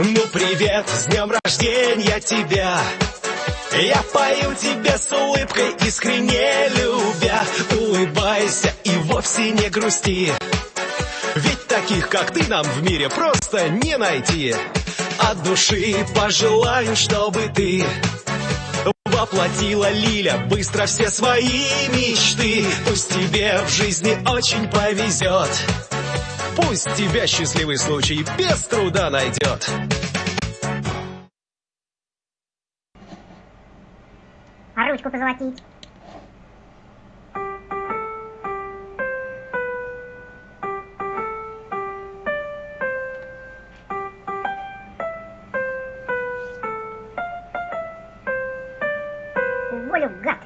Ну привет, с днем рождения тебя. Я пою тебе с улыбкой, искренне любя. Улыбайся и вовсе не грусти. Ведь таких, как ты, нам в мире просто не найти. От души пожелаю, чтобы ты Воплотила Лиля быстро все свои мечты. Пусть тебе в жизни очень повезет Пусть тебя счастливый случай без труда найдет. А ручку позолотить. волю, гад!